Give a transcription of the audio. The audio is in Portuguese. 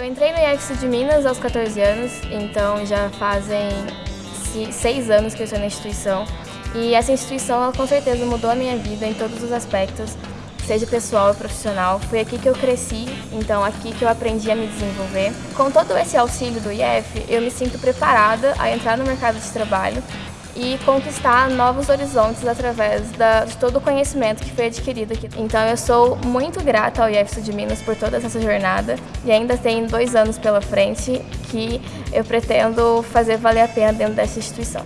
Eu entrei no IEX de Minas aos 14 anos, então já fazem seis anos que eu estou na instituição. E essa instituição, ela, com certeza, mudou a minha vida em todos os aspectos, seja pessoal e profissional. Foi aqui que eu cresci, então aqui que eu aprendi a me desenvolver. Com todo esse auxílio do IEF, eu me sinto preparada a entrar no mercado de trabalho e conquistar novos horizontes através da, de todo o conhecimento que foi adquirido aqui. Então eu sou muito grata ao IEF de Minas por toda essa jornada e ainda tenho dois anos pela frente que eu pretendo fazer valer a pena dentro dessa instituição.